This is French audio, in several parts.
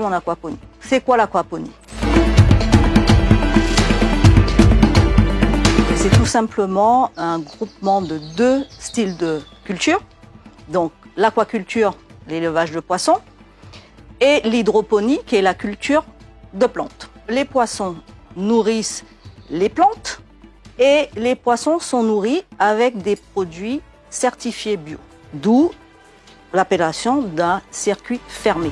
en aquaponie. C'est quoi l'aquaponie? C'est tout simplement un groupement de deux styles de culture. Donc l'aquaculture, l'élevage de poissons, et l'hydroponie, qui est la culture de plantes. Les poissons nourrissent les plantes et les poissons sont nourris avec des produits certifiés bio, d'où l'appellation d'un circuit fermé.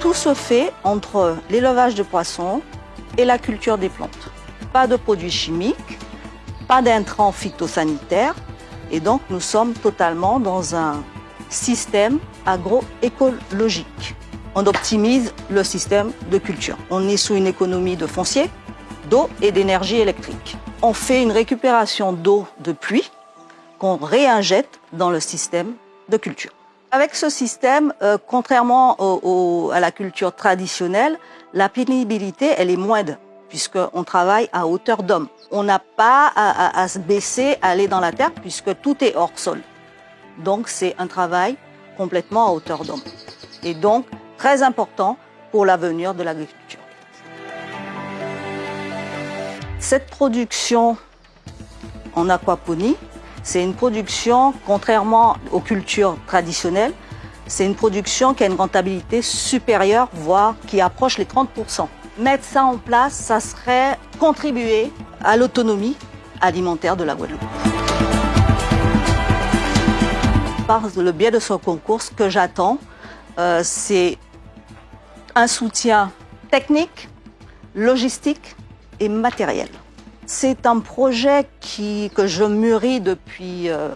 Tout se fait entre l'élevage de poissons et la culture des plantes. Pas de produits chimiques, pas d'intrants phytosanitaires, et donc nous sommes totalement dans un système agroécologique. On optimise le système de culture. On est sous une économie de foncier, d'eau et d'énergie électrique. On fait une récupération d'eau de pluie qu'on réinjecte dans le système de culture. Avec ce système, euh, contrairement à la culture traditionnelle, la pénibilité elle est moindre puisqu'on travaille à hauteur d'homme. On n'a pas à, à, se baisser, à aller dans la terre, puisque tout est hors sol. Donc c'est un travail complètement à hauteur d'homme. Et donc très important pour l'avenir de l'agriculture. Cette production en aquaponie, c'est une production, contrairement aux cultures traditionnelles, c'est une production qui a une rentabilité supérieure, voire qui approche les 30%. Mettre ça en place, ça serait contribuer à l'autonomie alimentaire de la Guadeloupe. Par le biais de ce concours, ce que j'attends, euh, c'est un soutien technique, logistique et matériel. C'est un projet que je mûris depuis euh,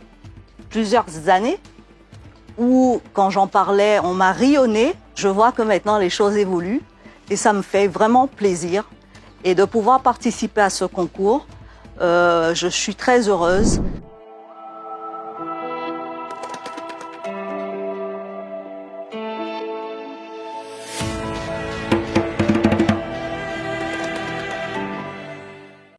plusieurs années, où quand j'en parlais, on m'a rionné. Je vois que maintenant les choses évoluent et ça me fait vraiment plaisir. Et de pouvoir participer à ce concours, euh, je suis très heureuse.